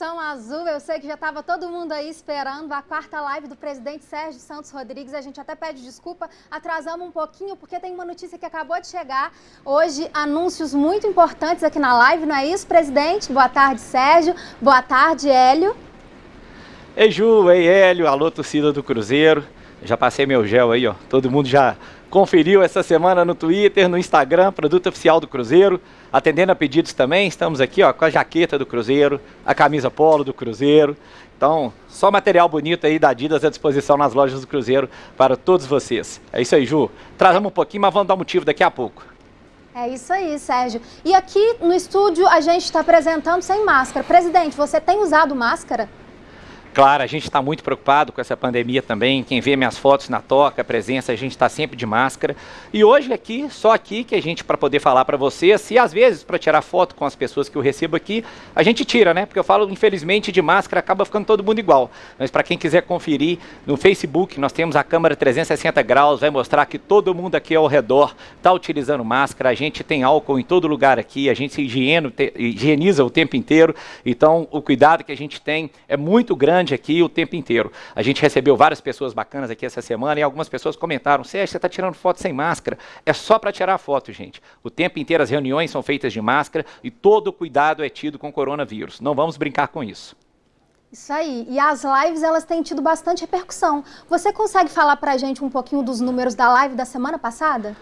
Nação Azul! Eu sei que já estava todo mundo aí esperando a quarta live do presidente Sérgio Santos Rodrigues. A gente até pede desculpa, atrasamos um pouquinho porque tem uma notícia que acabou de chegar. Hoje, anúncios muito importantes aqui na live, não é isso, presidente? Boa tarde, Sérgio. Boa tarde, Hélio. Ei, Ju, ei, Hélio. Alô, torcida do Cruzeiro. Já passei meu gel aí, ó. Todo mundo já conferiu essa semana no Twitter, no Instagram, produto oficial do Cruzeiro, atendendo a pedidos também. Estamos aqui ó, com a jaqueta do Cruzeiro, a camisa polo do Cruzeiro. Então, só material bonito aí da Adidas à disposição nas lojas do Cruzeiro para todos vocês. É isso aí, Ju. Trazamos um pouquinho, mas vamos dar motivo daqui a pouco. É isso aí, Sérgio. E aqui no estúdio a gente está apresentando sem máscara. Presidente, você tem usado máscara? Claro, a gente está muito preocupado com essa pandemia também. Quem vê minhas fotos na toca, a presença, a gente está sempre de máscara. E hoje aqui, só aqui que a gente, para poder falar para vocês, se às vezes para tirar foto com as pessoas que eu recebo aqui, a gente tira, né? Porque eu falo, infelizmente, de máscara acaba ficando todo mundo igual. Mas para quem quiser conferir, no Facebook nós temos a câmera 360 graus, vai mostrar que todo mundo aqui ao redor está utilizando máscara. A gente tem álcool em todo lugar aqui, a gente se higieniza o tempo inteiro. Então, o cuidado que a gente tem é muito grande grande aqui o tempo inteiro. A gente recebeu várias pessoas bacanas aqui essa semana e algumas pessoas comentaram, Sérgio, você está tirando foto sem máscara. É só para tirar foto, gente. O tempo inteiro as reuniões são feitas de máscara e todo o cuidado é tido com o coronavírus. Não vamos brincar com isso. Isso aí. E as lives, elas têm tido bastante repercussão. Você consegue falar para a gente um pouquinho dos números da live da semana passada?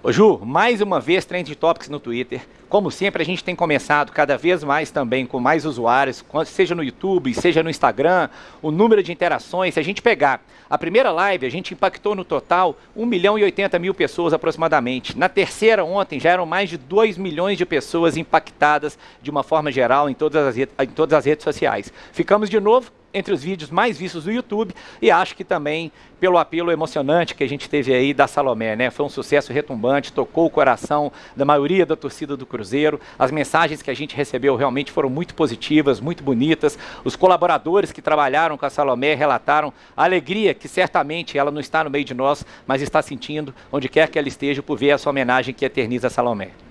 Ô Ju, mais uma vez Trend Topics no Twitter. Como sempre, a gente tem começado cada vez mais também com mais usuários, seja no YouTube, seja no Instagram, o número de interações. Se a gente pegar a primeira live, a gente impactou no total 1 milhão e 80 mil pessoas aproximadamente. Na terceira, ontem, já eram mais de 2 milhões de pessoas impactadas de uma forma geral em todas as, em todas as redes sociais. Ficamos de novo entre os vídeos mais vistos do YouTube e acho que também pelo apelo emocionante que a gente teve aí da Salomé, né? Foi um sucesso retumbante, tocou o coração da maioria da torcida do Cruzeiro. As mensagens que a gente recebeu realmente foram muito positivas, muito bonitas. Os colaboradores que trabalharam com a Salomé relataram a alegria que certamente ela não está no meio de nós, mas está sentindo onde quer que ela esteja por ver essa homenagem que eterniza a Salomé.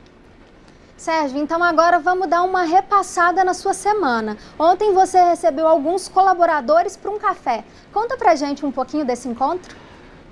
Sérgio, então agora vamos dar uma repassada na sua semana. Ontem você recebeu alguns colaboradores para um café. Conta pra gente um pouquinho desse encontro.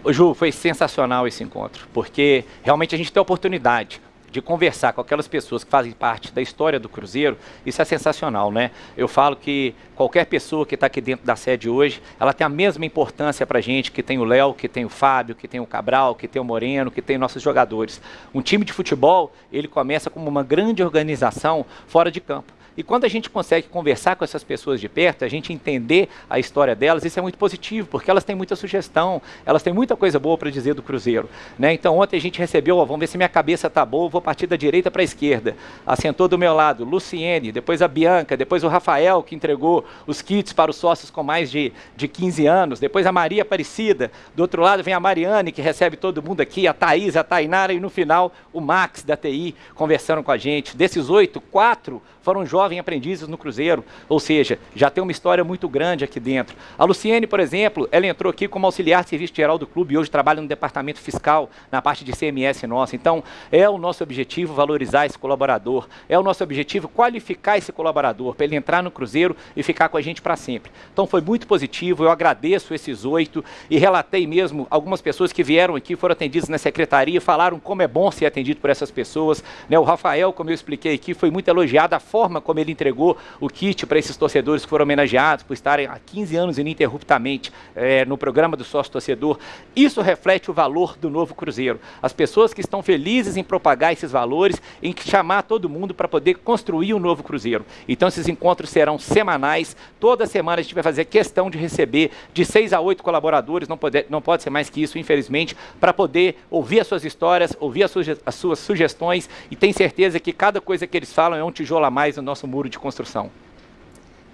Ju, foi sensacional esse encontro, porque realmente a gente tem a oportunidade de conversar com aquelas pessoas que fazem parte da história do Cruzeiro, isso é sensacional, né? Eu falo que qualquer pessoa que está aqui dentro da sede hoje, ela tem a mesma importância para a gente que tem o Léo, que tem o Fábio, que tem o Cabral, que tem o Moreno, que tem nossos jogadores. Um time de futebol, ele começa como uma grande organização fora de campo. E quando a gente consegue conversar com essas pessoas de perto, a gente entender a história delas, isso é muito positivo, porque elas têm muita sugestão, elas têm muita coisa boa para dizer do Cruzeiro. Né? Então ontem a gente recebeu, ó, vamos ver se minha cabeça tá boa, vou partir da direita para a esquerda. Assentou do meu lado Luciene, depois a Bianca, depois o Rafael, que entregou os kits para os sócios com mais de, de 15 anos, depois a Maria Aparecida, do outro lado vem a Mariane, que recebe todo mundo aqui, a Thaís, a Tainara, e no final o Max da TI conversando com a gente. Desses oito, quatro foram jovens aprendizes no Cruzeiro, ou seja, já tem uma história muito grande aqui dentro. A Luciene, por exemplo, ela entrou aqui como auxiliar de serviço geral do clube e hoje trabalha no departamento fiscal, na parte de CMS nossa. Então, é o nosso objetivo valorizar esse colaborador, é o nosso objetivo qualificar esse colaborador para ele entrar no Cruzeiro e ficar com a gente para sempre. Então, foi muito positivo, eu agradeço esses oito e relatei mesmo algumas pessoas que vieram aqui, foram atendidas na secretaria, falaram como é bom ser atendido por essas pessoas. Né? O Rafael, como eu expliquei aqui, foi muito elogiado a forma como ele entregou o kit para esses torcedores que foram homenageados por estarem há 15 anos ininterruptamente é, no programa do sócio torcedor. Isso reflete o valor do novo Cruzeiro. As pessoas que estão felizes em propagar esses valores, em chamar todo mundo para poder construir um novo Cruzeiro. Então esses encontros serão semanais. Toda semana a gente vai fazer questão de receber de seis a oito colaboradores, não pode, não pode ser mais que isso, infelizmente, para poder ouvir as suas histórias, ouvir as suas sugestões e tem certeza que cada coisa que eles falam é um tijolo a mais mais no nosso muro de construção.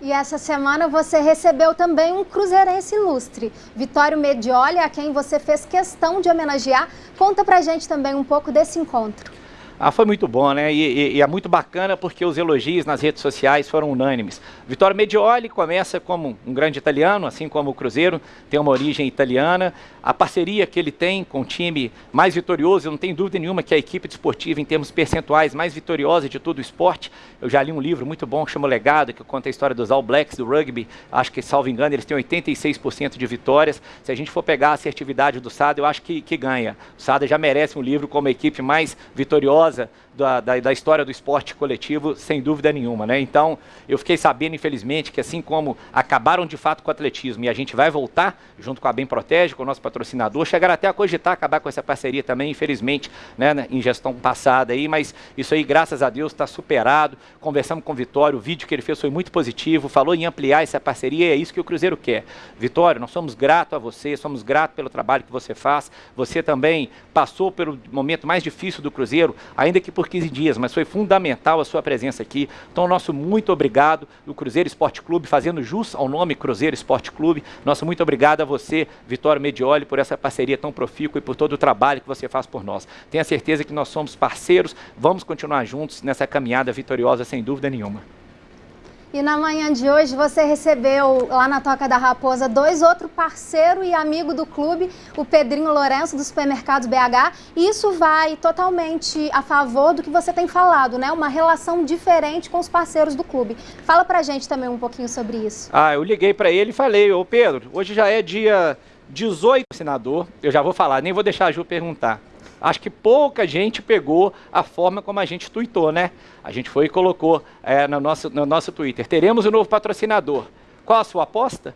E essa semana você recebeu também um cruzeirense ilustre, Vitório Medioli, a quem você fez questão de homenagear. Conta pra gente também um pouco desse encontro. Ah, foi muito bom, né? E, e, e, é muito bacana porque os elogios nas redes sociais foram unânimes. Vitório Medioli começa como um grande italiano, assim como o Cruzeiro tem uma origem italiana. A parceria que ele tem com o time mais vitorioso, eu não tenho dúvida nenhuma que é a equipe desportiva, em termos percentuais, mais vitoriosa de todo o esporte. Eu já li um livro muito bom que chama Legado, que conta a história dos All Blacks do rugby. Acho que, salvo engano, eles têm 86% de vitórias. Se a gente for pegar a assertividade do Sada, eu acho que, que ganha. O Sada já merece um livro como a equipe mais vitoriosa da, da, da, história do esporte coletivo, sem dúvida nenhuma. Né? Então, eu fiquei sabendo, infelizmente, que assim como acabaram de fato com o atletismo e a gente vai voltar, junto com a Bem Protege, com o nosso patrocinador, chegaram até a cogitar acabar com essa parceria também, infelizmente, né, em gestão passada aí, mas isso aí, graças a Deus, está superado. Conversamos com o Vitório, o vídeo que ele fez foi muito positivo, falou em ampliar essa parceria e é isso que o Cruzeiro quer. Vitório, nós somos gratos a você, somos gratos pelo trabalho que você faz. Você também passou pelo momento mais difícil do Cruzeiro, ainda que por 15 dias, mas foi fundamental a sua presença aqui. Então, nosso muito obrigado, o Cruzeiro Esporte Clube, fazendo jus ao nome Cruzeiro Esporte Clube. Nosso muito obrigado a você, Vitório Medioli, por essa parceria tão profícua e por todo o trabalho que você faz por nós. Tenha certeza que nós somos parceiros, vamos continuar juntos nessa caminhada vitoriosa, sem dúvida nenhuma. E na manhã de hoje você recebeu lá na Toca da Raposa dois outros parceiro e amigo do clube, o Pedrinho Lourenço do Supermercados BH. E isso vai totalmente a favor do que você tem falado, né? Uma relação diferente com os parceiros do clube. Fala pra gente também um pouquinho sobre isso. Ah, eu liguei para ele e falei, ô Pedro, hoje já é dia 18 senador, eu já vou falar, nem vou deixar a Ju perguntar acho que pouca gente pegou a forma como a gente tuitou, né? A gente foi e colocou é, no, nosso, no nosso Twitter. Teremos um novo patrocinador. Qual a sua aposta?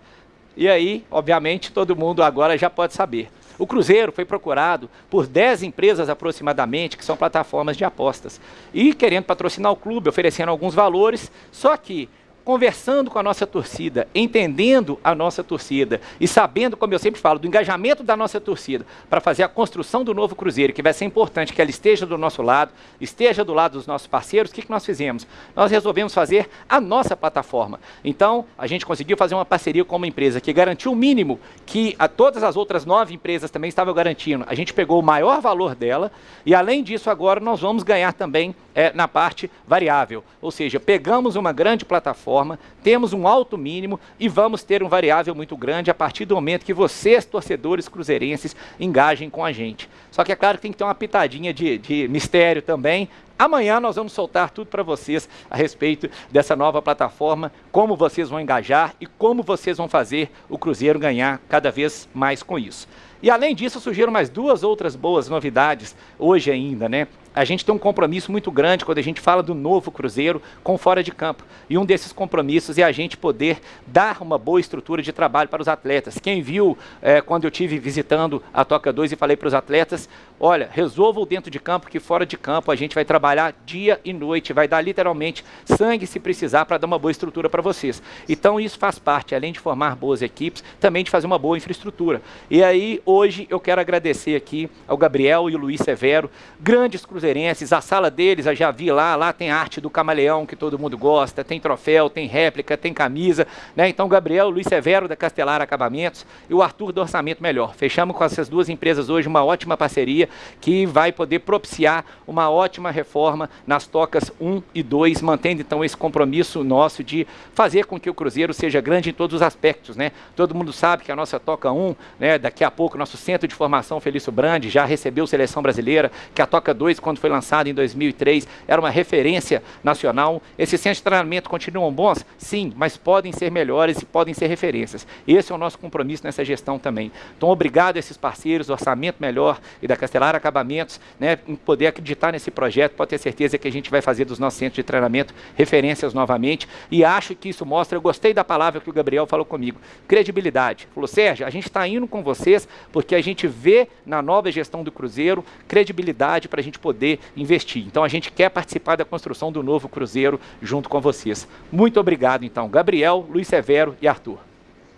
E aí, obviamente, todo mundo agora já pode saber. O Cruzeiro foi procurado por 10 empresas aproximadamente, que são plataformas de apostas. E querendo patrocinar o clube, oferecendo alguns valores, só que conversando com a nossa torcida, entendendo a nossa torcida e sabendo, como eu sempre falo, do engajamento da nossa torcida para fazer a construção do novo Cruzeiro, que vai ser importante que ela esteja do nosso lado, esteja do lado dos nossos parceiros, o que, que nós fizemos? Nós resolvemos fazer a nossa plataforma. Então, a gente conseguiu fazer uma parceria com uma empresa que garantiu o mínimo que a todas as outras nove empresas também estavam garantindo. A gente pegou o maior valor dela e, além disso, agora nós vamos ganhar também é, na parte variável. Ou seja, pegamos uma grande plataforma, temos um alto mínimo e vamos ter um variável muito grande a partir do momento que vocês, torcedores cruzeirenses, engajem com a gente. Só que é claro que tem que ter uma pitadinha de, de mistério também. Amanhã nós vamos soltar tudo para vocês a respeito dessa nova plataforma, como vocês vão engajar e como vocês vão fazer o Cruzeiro ganhar cada vez mais com isso. E além disso, surgiram mais duas outras boas novidades hoje ainda, né? A gente tem um compromisso muito grande quando a gente fala do novo Cruzeiro com fora de campo. E um desses compromissos é a gente poder dar uma boa estrutura de trabalho para os atletas. Quem viu é, quando eu tive visitando a Toca 2 e falei para os atletas, olha, resolvam dentro de campo que fora de campo a gente vai trabalhar dia e noite, vai dar literalmente sangue se precisar para dar uma boa estrutura para vocês. Então isso faz parte, além de formar boas equipes, também de fazer uma boa infraestrutura. E aí hoje eu quero agradecer aqui ao Gabriel e o Luiz Severo, grandes cruzeiros cruzeirenses, a sala deles, eu já vi lá, lá tem arte do camaleão que todo mundo gosta, tem troféu, tem réplica, tem camisa, né? Então, Gabriel, Luiz Severo da Castelar Acabamentos e o Arthur do Orçamento Melhor. Fechamos com essas duas empresas hoje uma ótima parceria que vai poder propiciar uma ótima reforma nas tocas 1 e 2, mantendo então esse compromisso nosso de fazer com que o Cruzeiro seja grande em todos os aspectos, né? Todo mundo sabe que a nossa toca 1, né, daqui a pouco nosso centro de formação Felício Brandi já recebeu seleção brasileira, que a toca 2 quando quando foi lançado em 2003, era uma referência nacional. Esses centros de treinamento continuam bons? Sim, mas podem ser melhores e podem ser referências. Esse é o nosso compromisso nessa gestão também. Então, obrigado a esses parceiros Orçamento Melhor e da Castelar Acabamentos, né, em poder acreditar nesse projeto, pode ter certeza que a gente vai fazer dos nossos centros de treinamento referências novamente. E acho que isso mostra, eu gostei da palavra que o Gabriel falou comigo, credibilidade. Falou, Sérgio, a gente está indo com vocês porque a gente vê na nova gestão do Cruzeiro credibilidade para a gente poder poder investir. Então a gente quer participar da construção do novo Cruzeiro junto com vocês. Muito obrigado então, Gabriel, Luiz Severo e Arthur.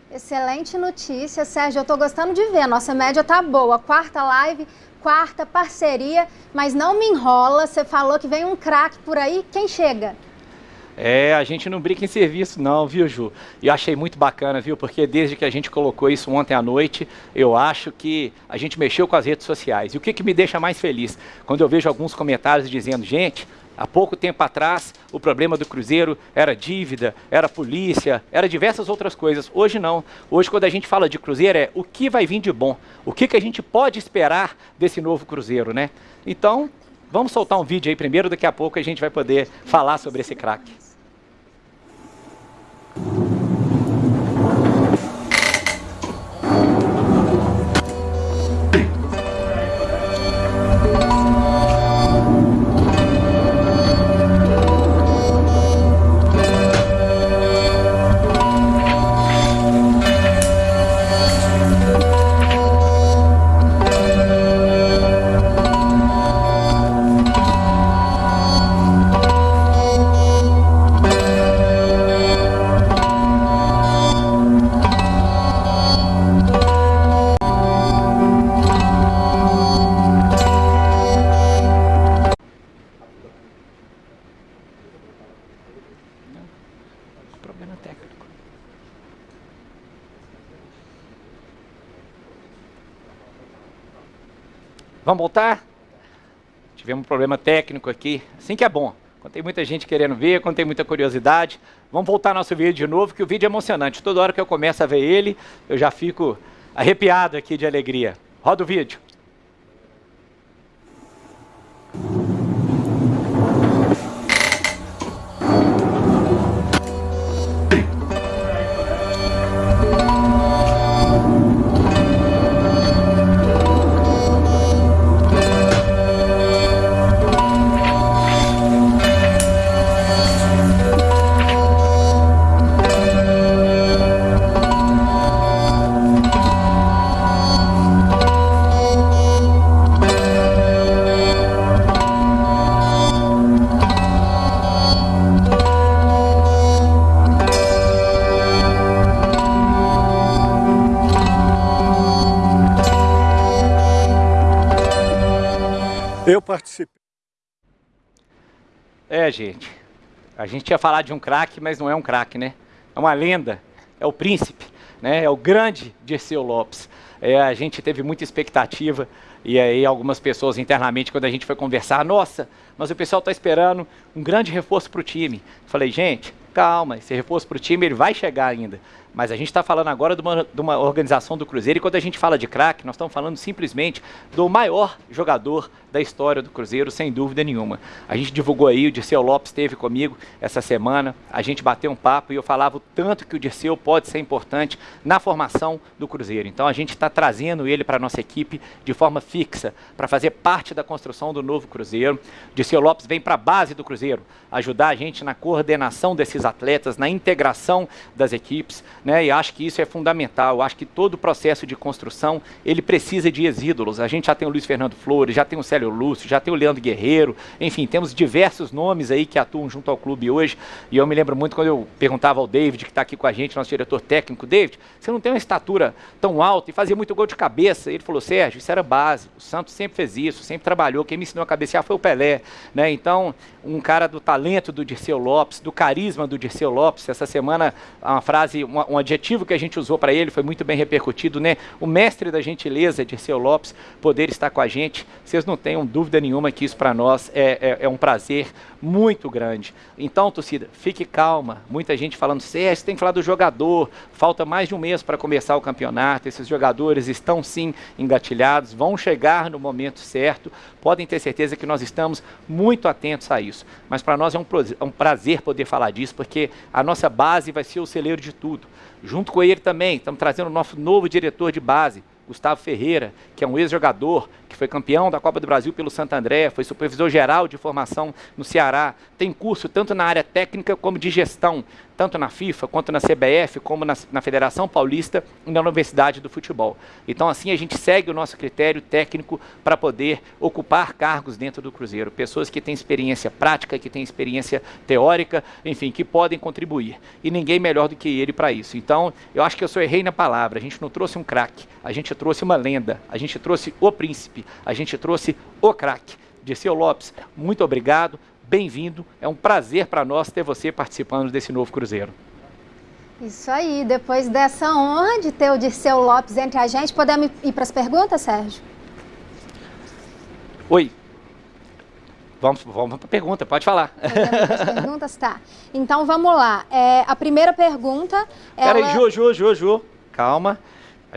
Excelente notícia, Sérgio. Eu estou gostando de ver. Nossa média tá boa. Quarta live, quarta parceria, mas não me enrola. Você falou que vem um craque por aí. Quem chega? É, a gente não brinca em serviço não, viu, Ju? E eu achei muito bacana, viu? Porque desde que a gente colocou isso ontem à noite, eu acho que a gente mexeu com as redes sociais. E o que, que me deixa mais feliz? Quando eu vejo alguns comentários dizendo, gente, há pouco tempo atrás o problema do Cruzeiro era dívida, era polícia, era diversas outras coisas. Hoje não. Hoje quando a gente fala de Cruzeiro é o que vai vir de bom, o que, que a gente pode esperar desse novo Cruzeiro, né? Então, vamos soltar um vídeo aí primeiro, daqui a pouco a gente vai poder falar sobre esse craque. Thank you. Problema técnico aqui, assim que é bom. Quando tem muita gente querendo ver, quando tem muita curiosidade. Vamos voltar nosso vídeo de novo, que o vídeo é emocionante. Toda hora que eu começo a ver ele, eu já fico arrepiado aqui de alegria. Roda o vídeo. Gente. A gente tinha falado de um craque, mas não é um craque, né? É uma lenda. É o príncipe, né? É o grande Dirceu Lopes. É, a gente teve muita expectativa e aí algumas pessoas internamente, quando a gente foi conversar, nossa, mas o pessoal está esperando um grande reforço para o time. Falei, gente, calma, esse reforço para o time ele vai chegar ainda. Mas a gente está falando agora de uma, de uma, organização do Cruzeiro e quando a gente fala de craque, nós estamos falando simplesmente do maior jogador da história do Cruzeiro, sem dúvida nenhuma. A gente divulgou aí, o Dirceu Lopes esteve comigo essa semana, a gente bateu um papo e eu falava o tanto que o Dirceu pode ser importante na formação do Cruzeiro. Então a gente está trazendo ele para a nossa equipe de forma fixa, para fazer parte da construção do novo Cruzeiro. O Dirceu Lopes vem para a base do Cruzeiro, ajudar a gente na coordenação desses atletas, na integração das equipes, né? E acho que isso é fundamental. Acho que todo o processo de construção ele precisa de exídolos. A gente já tem o Luiz Fernando Flores, já tem o Célio Lúcio, já tem o Leandro Guerreiro, enfim, temos diversos nomes aí que atuam junto ao clube hoje. E eu me lembro muito quando eu perguntava ao David, que está aqui com a gente, nosso diretor técnico, David, você não tem uma estatura tão alta e fazia muito gol de cabeça. Ele falou, Sérgio, isso era base. O Santos sempre fez isso, sempre trabalhou. Quem me ensinou a cabecear foi o Pelé. Né? Então, um cara do talento do Dirceu Lopes, do carisma do Dirceu Lopes. Essa semana, uma frase, uma, um adjetivo que a gente usou para ele foi muito bem repercutido, né? O mestre da gentileza, Dirceu Lopes, poder estar com a gente. Vocês não tenham dúvida nenhuma que isso para nós é, é, é, um prazer muito grande. Então, torcida, fique calma. Muita gente falando, Sérgio, tem que falar do jogador. Falta mais de um mês para começar o campeonato. Esses jogadores estão sim engatilhados, vão chegar no momento certo. Podem ter certeza que nós estamos muito atentos a isso. Mas para nós é é um prazer poder falar disso, porque a nossa base vai ser o celeiro de tudo. Junto com ele também, estamos trazendo o nosso novo diretor de base, Gustavo Ferreira, que é um ex-jogador, que foi campeão da Copa do Brasil pelo Santo André, foi supervisor geral de formação no Ceará, tem curso tanto na área técnica como de gestão, tanto na FIFA, quanto na CBF, como na, na Federação Paulista e na Universidade do Futebol. Então, assim, a gente segue o nosso critério técnico para poder ocupar cargos dentro do Cruzeiro. Pessoas que têm experiência prática, que têm experiência teórica, enfim, que podem contribuir. E ninguém melhor do que ele para isso. Então, eu acho que eu sou errei na palavra. A gente não trouxe um craque, a gente trouxe uma lenda, a gente trouxe o príncipe, a gente trouxe o craque. Dirceu Lopes, muito obrigado. bem-vindo. É um prazer para nós ter você participando desse novo Cruzeiro. Isso aí, depois dessa honra de ter o Dirceu Lopes entre a gente, podemos ir para as perguntas, Sérgio? Oi. Vamos, vamos para a pergunta, pode falar. As perguntas, tá. Então vamos lá. É, a primeira pergunta. Peraí, ela... Ju, Ju, Ju, Ju. Calma.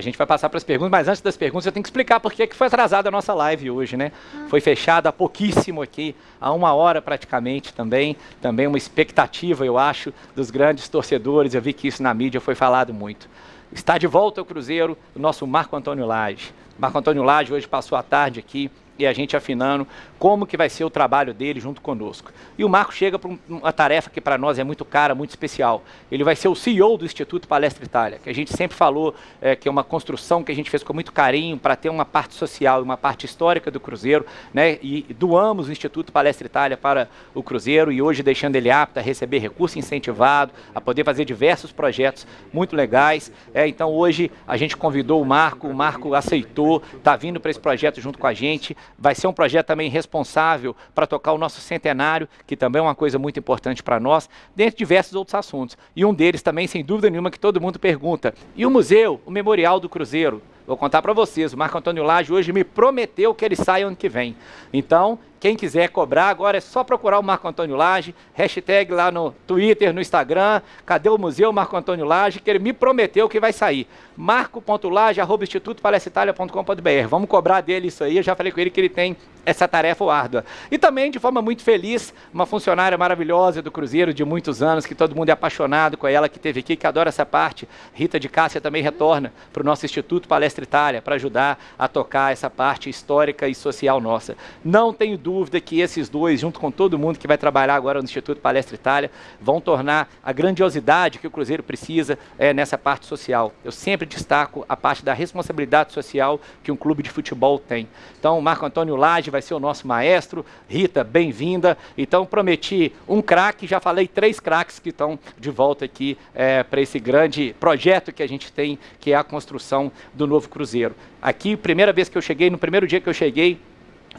A gente vai passar para as perguntas, mas antes das perguntas eu tenho que explicar por que foi atrasada a nossa live hoje, né? Ah. Foi fechada há pouquíssimo aqui, há uma hora praticamente também. Também uma expectativa, eu acho, dos grandes torcedores. Eu vi que isso na mídia foi falado muito. Está de volta ao Cruzeiro o nosso Marco Antônio Lage. Marco Antônio Lage hoje passou a tarde aqui e a gente afinando como que vai ser o trabalho dele junto conosco. E o Marco chega para uma tarefa que para nós é muito cara, muito especial. Ele vai ser o CEO do Instituto Palestra Itália, que a gente sempre falou é, que é uma construção que a gente fez com muito carinho para ter uma parte social e uma parte histórica do Cruzeiro, né? E doamos o Instituto Palestra Itália para o Cruzeiro e hoje deixando ele apto a receber recurso incentivado, a poder fazer diversos projetos muito legais. É, então hoje a gente convidou o Marco, o Marco aceitou, está vindo para esse projeto junto com a gente. Vai ser um projeto também responsável para tocar o nosso centenário, que também é uma coisa muito importante para nós, dentre diversos outros assuntos. E um deles também, sem dúvida nenhuma, que todo mundo pergunta. E o museu, o Memorial do Cruzeiro? Vou contar para vocês, o Marco Antônio Lage hoje me prometeu que ele sai ano que vem. Então, quem quiser cobrar, agora é só procurar o Marco Antônio Lage, hashtag lá no Twitter, no Instagram, cadê o museu Marco Antônio Lage, que ele me prometeu que vai sair. marco.lage, arroba institutopalestitalia.com.br. Vamos cobrar dele isso aí, eu já falei com ele que ele tem essa tarefa árdua. E também, de forma muito feliz, uma funcionária maravilhosa do Cruzeiro de muitos anos, que todo mundo é apaixonado com ela, que teve aqui, que adora essa parte. Rita de Cássia também retorna para o nosso Instituto Palestra Itália, para ajudar a tocar essa parte histórica e social nossa. Não tenho dúvida dúvida que esses dois, junto com todo mundo que vai trabalhar agora no Instituto Palestra Itália, vão tornar a grandiosidade que o Cruzeiro precisa é, nessa parte social. Eu sempre destaco a parte da responsabilidade social que um clube de futebol tem. Então, Marco Antônio Lage vai ser o nosso maestro. Rita, bem-vinda. Então, prometi um craque, já falei três craques que estão de volta aqui é, para esse grande projeto que a gente tem, que é a construção do novo Cruzeiro. Aqui, primeira vez que eu cheguei, no primeiro dia que eu cheguei,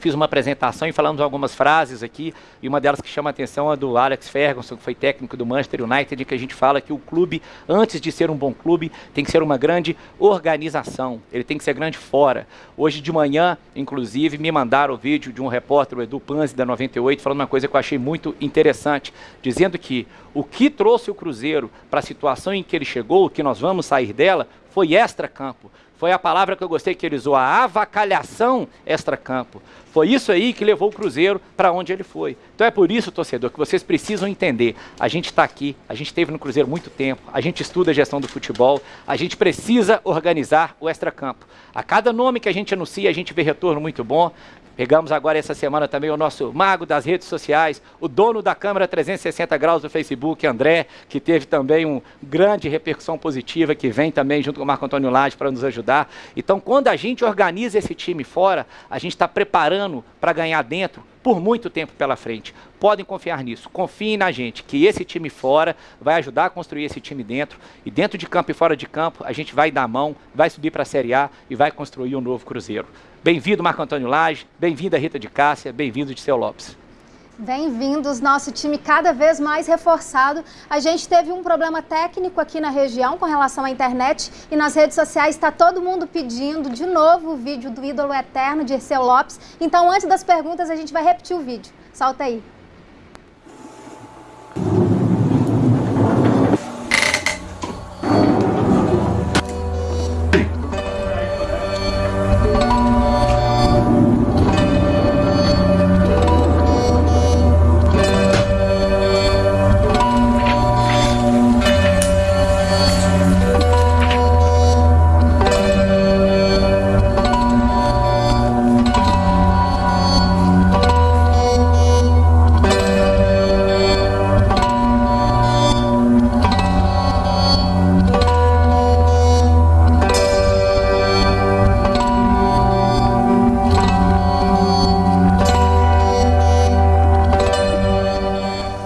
fiz uma apresentação e falamos algumas frases aqui, e uma delas que chama a atenção é do Alex Ferguson, que foi técnico do Manchester United, em que a gente fala que o clube, antes de ser um bom clube, tem que ser uma grande organização, ele tem que ser grande fora. Hoje de manhã, inclusive, me mandaram o vídeo de um repórter, o Edu Panzi, da 98, falando uma coisa que eu achei muito interessante, dizendo que o que trouxe o Cruzeiro para a situação em que ele chegou, que nós vamos sair dela, foi extra-campo foi a palavra que eu gostei que ele usou, a avacalhação extra-campo. Foi isso aí que levou o Cruzeiro para onde ele foi. Então é por isso, torcedor, que vocês precisam entender. A gente está aqui, a gente esteve no Cruzeiro muito tempo, a gente estuda a gestão do futebol, a gente precisa organizar o extra-campo. A cada nome que a gente anuncia, a gente vê retorno muito bom. Pegamos agora essa semana também o nosso mago das redes sociais, o dono da câmera 360 graus do Facebook, André, que teve também uma grande repercussão positiva, que vem também junto com o Marco Antônio Lage para nos ajudar. Então, quando a gente organiza esse time fora, a gente está preparando para ganhar dentro por muito tempo pela frente. Podem confiar nisso. Confiem na gente, que esse time fora vai ajudar a construir esse time dentro. E dentro de campo e fora de campo, a gente vai dar a mão, vai subir para a Série A e vai construir um novo Cruzeiro. Bem-vindo, Marco Antônio Lage. Bem-vinda, Rita de Cássia. Bem-vindo, Diceu Lopes. Bem-vindos, nosso time cada vez mais reforçado. A gente teve um problema técnico aqui na região com relação à internet e nas redes sociais está todo mundo pedindo de novo o vídeo do ídolo eterno de Erceu Lopes. Então, antes das perguntas, a gente vai repetir o vídeo. Solta aí.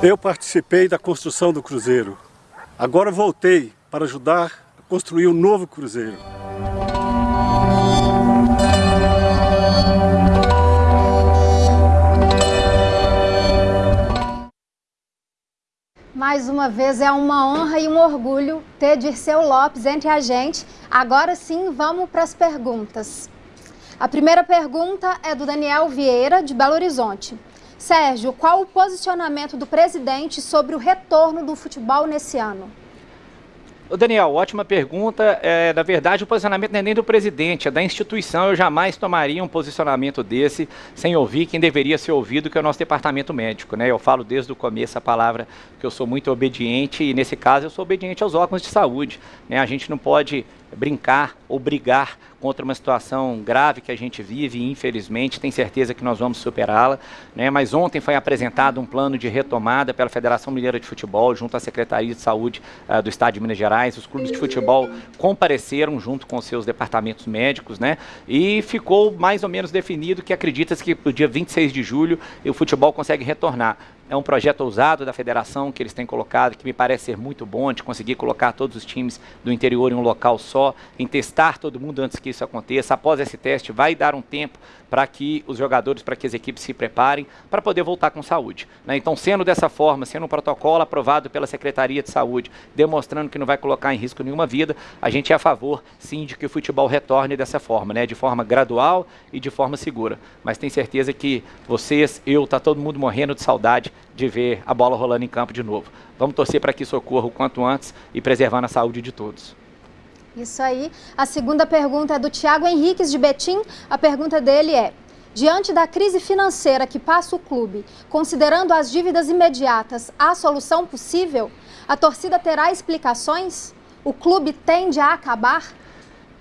Eu participei da construção do Cruzeiro. Agora voltei para ajudar a construir um novo Cruzeiro. Mais uma vez é uma honra e um orgulho ter Dirceu Lopes entre a gente. Agora sim, vamos para as perguntas. A primeira pergunta é do Daniel Vieira, de Belo Horizonte. Sérgio, qual o posicionamento do presidente sobre o retorno do futebol nesse ano? Daniel, ótima pergunta. É, na verdade, o posicionamento não é nem do presidente, é da instituição. Eu jamais tomaria um posicionamento desse sem ouvir quem deveria ser ouvido, que é o nosso departamento médico. Né? Eu falo desde o começo a palavra que eu sou muito obediente e, nesse caso, eu sou obediente aos órgãos de saúde. Né? A gente não pode brincar ou brigar contra uma situação grave que a gente vive e infelizmente tem certeza que nós vamos superá-la, né? Mas ontem foi apresentado um plano de retomada pela Federação Mineira de Futebol junto à Secretaria de Saúde uh, do Estado de Minas Gerais. Os clubes de futebol compareceram junto com seus departamentos médicos, né? E ficou mais ou menos definido que acredita-se que no dia 26 de julho o futebol consegue retornar. É um projeto ousado da federação que eles têm colocado, que me parece ser muito bom, de conseguir colocar todos os times do interior em um local só, em testar todo mundo antes que isso aconteça. Após esse teste, vai dar um tempo para que os jogadores, para que as equipes se preparem para poder voltar com saúde. Né? Então, sendo dessa forma, sendo um protocolo aprovado pela Secretaria de Saúde, demonstrando que não vai colocar em risco nenhuma vida, a gente é a favor, sim, de que o futebol retorne dessa forma, né? de forma gradual e de forma segura. Mas tenho certeza que vocês, eu, tá todo mundo morrendo de saudade de ver a bola rolando em campo de novo. Vamos torcer para que isso ocorra o quanto antes e preservando a saúde de todos. Isso aí. A segunda pergunta é do Tiago Henriques de Betim. A pergunta dele é: Diante da crise financeira que passa o clube, considerando as dívidas imediatas, há solução possível? A torcida terá explicações? O clube tende a acabar?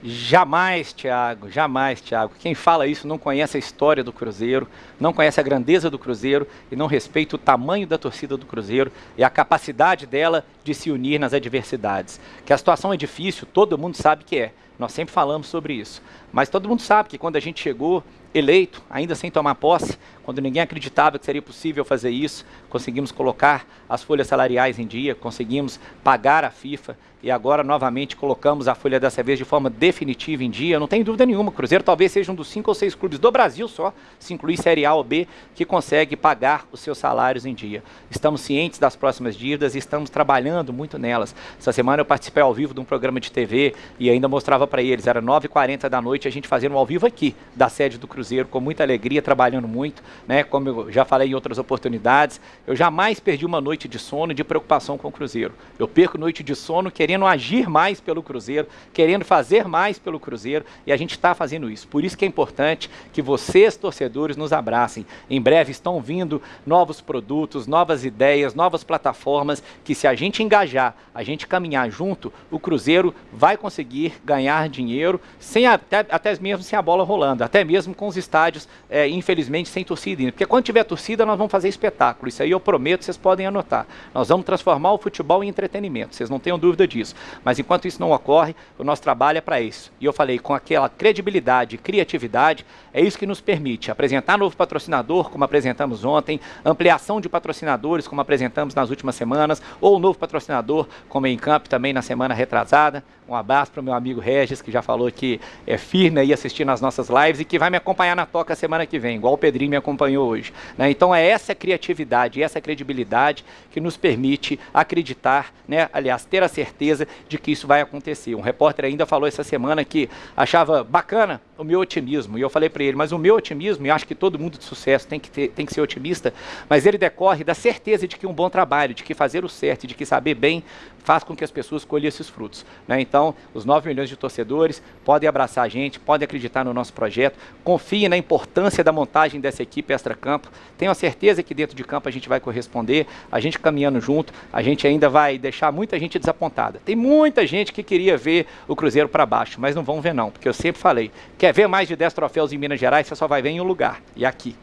Jamais, Thiago, jamais, Thiago. Quem fala isso não conhece a história do Cruzeiro, não conhece a grandeza do Cruzeiro e não respeita o tamanho da torcida do Cruzeiro e a capacidade dela de se unir nas adversidades. Que a situação é difícil, todo mundo sabe que é. Nós sempre falamos sobre isso. Mas todo mundo sabe que quando a gente chegou eleito, ainda sem tomar posse, quando ninguém acreditava que seria possível fazer isso, conseguimos colocar as folhas salariais em dia, conseguimos pagar a FIFA e agora novamente colocamos a folha dessa vez de forma definitiva em dia. Não tem dúvida nenhuma, o Cruzeiro talvez seja um dos cinco ou seis clubes do Brasil só, se incluir Série A ou B, que consegue pagar os seus salários em dia. Estamos cientes das próximas dívidas e estamos trabalhando muito nelas. Essa semana eu participei ao vivo de um programa de TV e ainda mostrava para eles, era 9h40 da noite, a gente fazendo um ao vivo aqui, da sede do Cruzeiro, com muita alegria, trabalhando muito né? Como eu já falei em outras oportunidades, eu jamais perdi uma noite de sono de preocupação com o Cruzeiro. Eu perco noite de sono querendo agir mais pelo Cruzeiro, querendo fazer mais pelo Cruzeiro, e a gente está fazendo isso. Por isso que é importante que vocês, torcedores, nos abracem. Em breve estão vindo novos produtos, novas ideias, novas plataformas, que se a gente engajar, a gente caminhar junto, o Cruzeiro vai conseguir ganhar dinheiro, sem até, até mesmo sem a bola rolando, até mesmo com os estádios, é, infelizmente, sem torcida porque quando tiver torcida nós vamos fazer espetáculo. Isso aí eu prometo, vocês podem anotar. Nós vamos transformar o futebol em entretenimento, vocês não tenham dúvida disso. Mas enquanto isso não ocorre, o nosso trabalho é para isso. E eu falei, com aquela credibilidade e criatividade, é isso que nos permite apresentar novo patrocinador, como apresentamos ontem, ampliação de patrocinadores, como apresentamos nas últimas semanas, ou novo patrocinador, como em campo também na semana retrasada. Um abraço para o meu amigo Regis, que já falou que é firme aí assistindo as nossas lives e que vai me acompanhar na toca semana que vem, igual o Pedrinho me acompanhou hoje. Né? Então é essa criatividade, essa credibilidade que nos permite acreditar, né? aliás, ter a certeza de que isso vai acontecer. Um repórter ainda falou essa semana que achava bacana o meu otimismo, e eu falei para ele, mas o meu otimismo, e acho que todo mundo de sucesso tem que, ter, tem que ser otimista, mas ele decorre da certeza de que um bom trabalho, de que fazer o certo, de que saber bem faz com que as pessoas colhem esses frutos. Né? Então, os 9 milhões de torcedores podem abraçar a gente, podem acreditar no nosso projeto, confiem na importância da montagem dessa equipe extra-campo. Tenho a certeza que dentro de campo a gente vai corresponder, a gente caminhando junto, a gente ainda vai deixar muita gente desapontada. Tem muita gente que queria ver o Cruzeiro para baixo, mas não vão ver não, porque eu sempre falei, quer ver mais de 10 troféus em Minas Gerais, você só vai ver em um lugar, e aqui.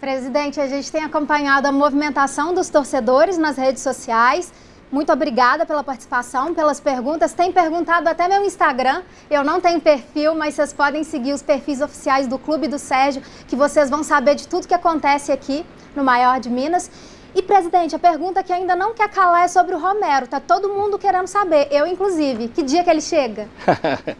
Presidente, a gente tem acompanhado a movimentação dos torcedores nas redes sociais, muito obrigada pela participação, pelas perguntas. Tem perguntado até meu Instagram. Eu não tenho perfil, mas vocês podem seguir os perfis oficiais do Clube do Sérgio, que vocês vão saber de tudo que acontece aqui no Maior de Minas. E, presidente, a pergunta que ainda não quer calar é sobre o Romero. Tá todo mundo querendo saber, eu inclusive. Que dia que ele chega?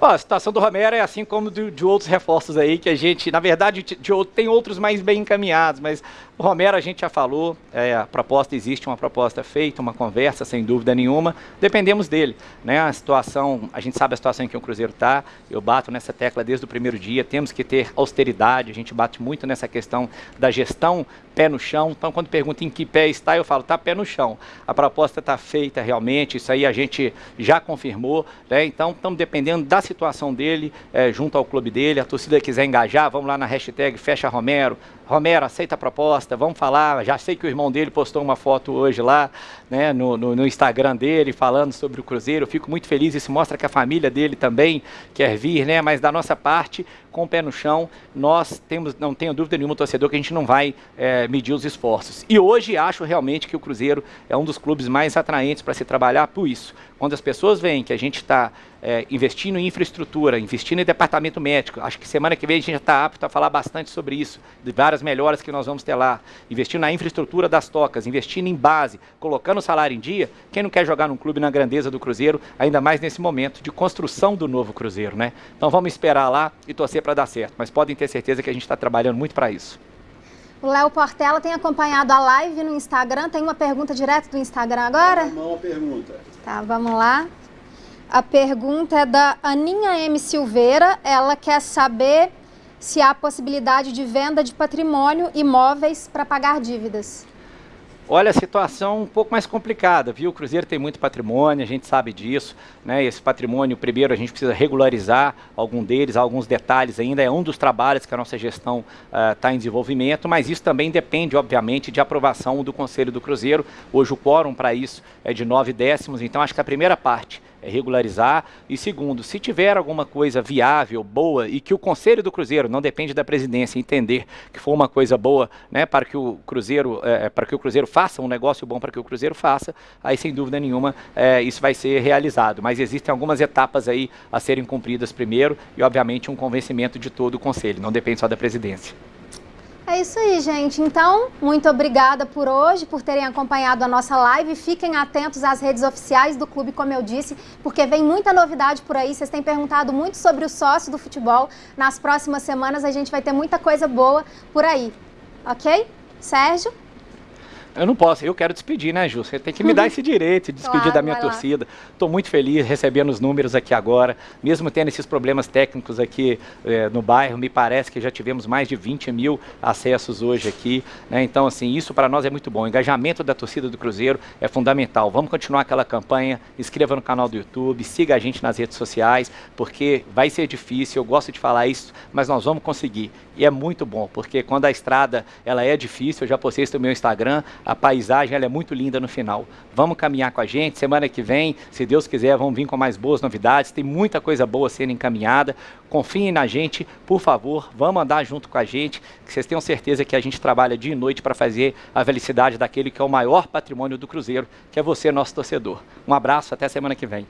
Ó, a situação do Romero é assim como de, de, outros reforços aí, que a gente, na verdade, de, de, tem outros mais bem encaminhados, mas o Romero a gente já falou, é, a proposta existe, uma proposta feita, uma conversa, sem dúvida nenhuma, dependemos dele. Né? A situação, a gente sabe a situação em que o Cruzeiro está, eu bato nessa tecla desde o primeiro dia, temos que ter austeridade, a gente bate muito nessa questão da gestão pé no chão, então quando pergunta em que pé está, eu falo, está pé no chão. A proposta está feita realmente, isso aí a gente já confirmou, né? então estamos dependendo da situação dele, é, junto ao clube dele, a torcida quiser engajar, vamos lá na hashtag Fecha Romero, Romero, aceita a proposta, vamos falar. Já sei que o irmão dele postou uma foto hoje lá, né, no, no, no, Instagram dele, falando sobre o Cruzeiro. Fico muito feliz, isso mostra que a família dele também quer vir, né? Mas da nossa parte, com o pé no chão, nós temos, não tenho dúvida nenhuma, torcedor, que a gente não vai é, medir os esforços. E hoje acho realmente que o Cruzeiro é um dos clubes mais atraentes para se trabalhar por isso. Quando as pessoas veem que a gente está é, investindo em infraestrutura, investindo em departamento médico, acho que semana que vem a gente já está apto a falar bastante sobre isso, de várias melhoras que nós vamos ter lá, investindo na infraestrutura das tocas, investindo em base, colocando o salário em dia, quem não quer jogar num clube na grandeza do Cruzeiro, ainda mais nesse momento de construção do novo Cruzeiro, né? Então vamos esperar lá e torcer para dar certo, mas podem ter certeza que a gente está trabalhando muito para isso. O Léo Portela tem acompanhado a live no Instagram. Tem uma pergunta direto do Instagram agora? Uma pergunta. Tá, vamos lá. A pergunta é da Aninha M. Silveira. Ela quer saber se há possibilidade de venda de patrimônio imóveis para pagar dívidas. Olha, a situação um pouco mais complicada, viu? O Cruzeiro tem muito patrimônio, a gente sabe disso, né? Esse patrimônio, primeiro, a gente precisa regularizar algum deles, alguns detalhes ainda, é um dos trabalhos que a nossa gestão está uh, em desenvolvimento, mas isso também depende, obviamente, de aprovação do Conselho do Cruzeiro. Hoje o quórum para isso é de nove décimos, então acho que a primeira parte regularizar. E segundo, se tiver alguma coisa viável, boa, e que o Conselho do Cruzeiro, não depende da presidência, entender que for uma coisa boa, né, para que o Cruzeiro, é, para que o Cruzeiro faça um negócio bom para que o Cruzeiro faça, aí sem dúvida nenhuma é, isso vai ser realizado. Mas existem algumas etapas aí a serem cumpridas primeiro e, obviamente, um convencimento de todo o Conselho, não depende só da presidência. É isso aí, gente. Então, muito obrigada por hoje, por terem acompanhado a nossa live. Fiquem atentos às redes oficiais do clube, como eu disse, porque vem muita novidade por aí. Vocês têm perguntado muito sobre o sócio do futebol. Nas próximas semanas a gente vai ter muita coisa boa por aí. Ok? Sérgio? Eu não posso, eu quero despedir, né, Ju? Você tem que me dar esse direito de despedir claro, da minha torcida. Estou muito feliz recebendo os números aqui agora, mesmo tendo esses problemas técnicos aqui eh, no bairro, me parece que já tivemos mais de 20 mil acessos hoje aqui. Né? Então, assim, isso para nós é muito bom. O engajamento da torcida do Cruzeiro é fundamental. Vamos continuar aquela campanha, inscreva no canal do YouTube, siga a gente nas redes sociais, porque vai ser difícil, eu gosto de falar isso, mas nós vamos conseguir. E é muito bom, porque quando a estrada ela é difícil, eu já postei isso no meu Instagram, a paisagem é muito linda no final. Vamos caminhar com a gente, semana que vem, se Deus quiser, vamos vir com mais boas novidades, tem muita coisa boa sendo encaminhada, confiem na gente, por favor, vamos andar junto com a gente, que vocês tenham certeza que a gente trabalha dia e noite para fazer a felicidade daquele que é o maior patrimônio do Cruzeiro, que é você, nosso torcedor. Um abraço, até semana que vem.